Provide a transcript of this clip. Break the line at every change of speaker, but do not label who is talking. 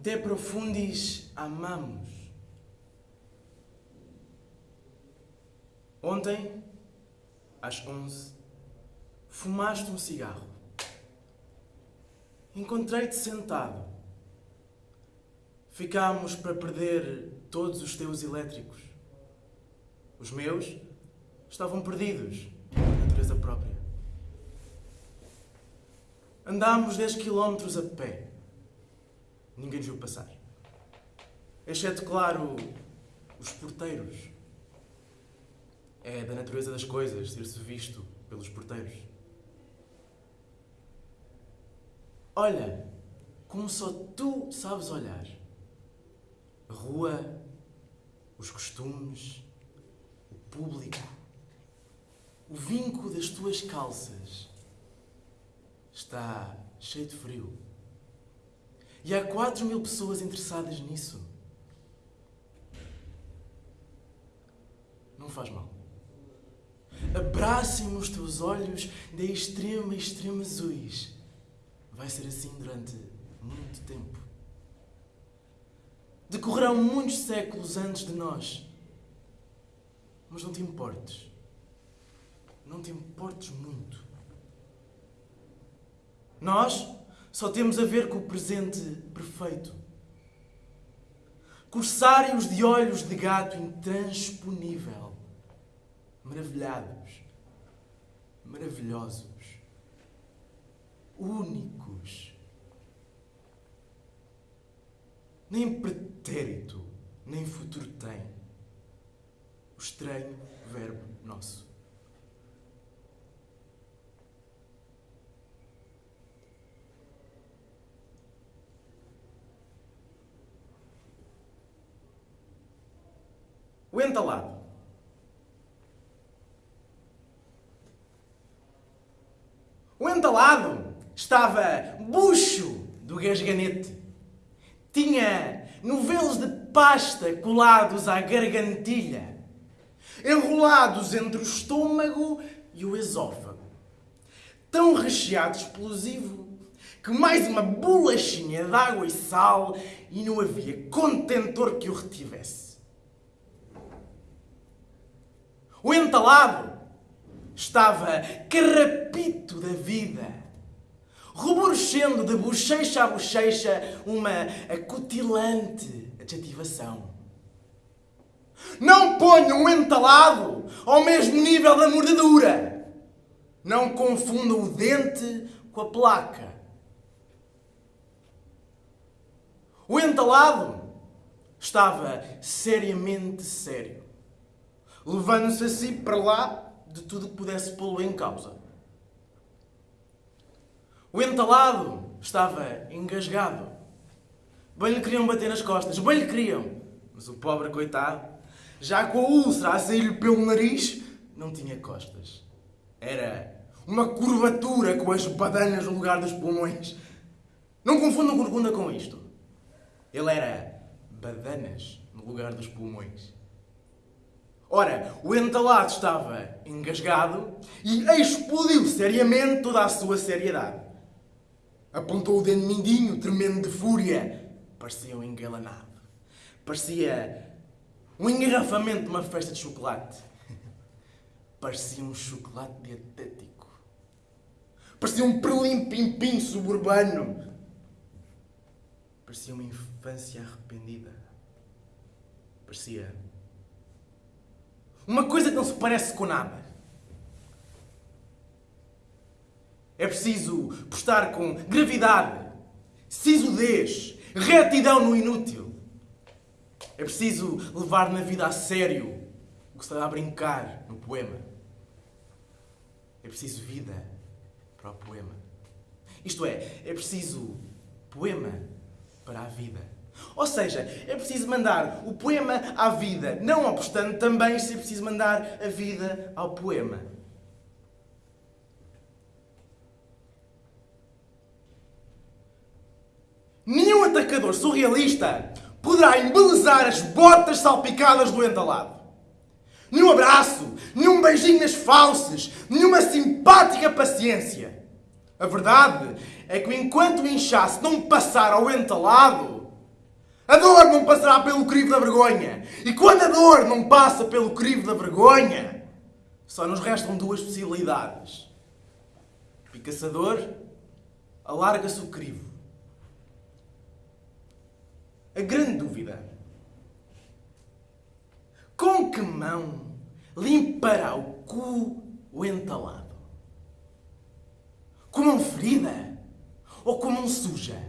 De profundis amamos. Ontem, às 11, fumaste um cigarro. Encontrei-te sentado. Ficámos para perder todos os teus elétricos. Os meus estavam perdidos na natureza própria. Andámos 10 quilómetros a pé. Ninguém nos viu passar. Exceto, claro, os porteiros. É da natureza das coisas ser-se visto pelos porteiros. Olha, como só tu sabes olhar. A rua, os costumes, o público, o vinco das tuas calças está cheio de frio. E há quatro mil pessoas interessadas nisso. Não faz mal. Abracem-me os teus olhos de extrema extrema azuis. Vai ser assim durante muito tempo. Decorrerão muitos séculos antes de nós. Mas não te importes. Não te importes muito. Nós só temos a ver com o presente perfeito. Corsários de olhos de gato intransponível. Maravilhados. Maravilhosos. Únicos. Nem pretérito, nem futuro tem. O estranho verbo nosso. O entalado. O entalado estava bucho do gasganete. Tinha novelos de pasta colados à gargantilha, enrolados entre o estômago e o esófago. Tão recheado de explosivo que mais uma bolachinha de água e sal e não havia contentor que o retivesse. O entalado estava carrapito da vida, ruborescendo de bochecha a bochecha uma acutilante adjetivação. Não ponham o entalado ao mesmo nível da mordedura. Não confundam o dente com a placa. O entalado estava seriamente sério levando-se assim para lá de tudo que pudesse pô-lo em causa. O entalado estava engasgado. Bem lhe queriam bater nas costas, bem lhe queriam. Mas o pobre coitado, já com a úlcera a sair-lhe pelo nariz, não tinha costas. Era uma curvatura com as badanas no lugar dos pulmões. Não confundam corcunda com isto. Ele era badanas no lugar dos pulmões. Ora, o entalado estava engasgado e explodiu seriamente toda a sua seriedade. Apontou o dedo mindinho, tremendo de fúria. Parecia um engalanado. Parecia um engarrafamento de uma festa de chocolate. Parecia um chocolate dietético. Parecia um perlim-pim-pim suburbano. Parecia uma infância arrependida. Parecia uma coisa que não se parece com nada. É preciso postar com gravidade, sisudez, retidão no inútil. É preciso levar na vida a sério o que se dá a brincar no poema. É preciso vida para o poema. Isto é, é preciso poema para a vida. Ou seja, é preciso mandar o poema à vida, não apostando também se é preciso mandar a vida ao poema. Nenhum atacador surrealista poderá embelezar as botas salpicadas do entalado. Nenhum abraço, nenhum beijinho nas falsas, nenhuma simpática paciência. A verdade é que enquanto o inchaço não passar ao entalado, A dor não passará pelo crivo da vergonha. E quando a dor não passa pelo crivo da vergonha, só nos restam duas possibilidades. Pica-se a dor, alarga-se o crivo. A grande dúvida. Com que mão limpará o cu o entalado? Com mão ferida ou com mão suja?